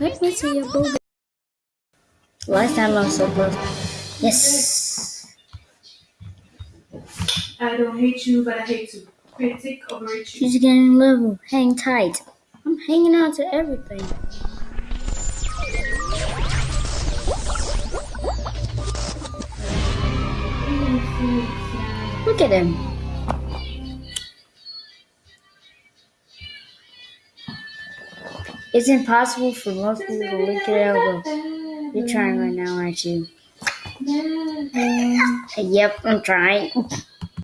me see your boogaloo. Last time I was so close. Yes. I don't hate you, but I hate you. Critic overrate you. She's getting level. Hang tight. I'm hanging on to everything. Look at him. It's impossible for most people to lick your elbow. You're trying right now, aren't you? Yep, I'm trying.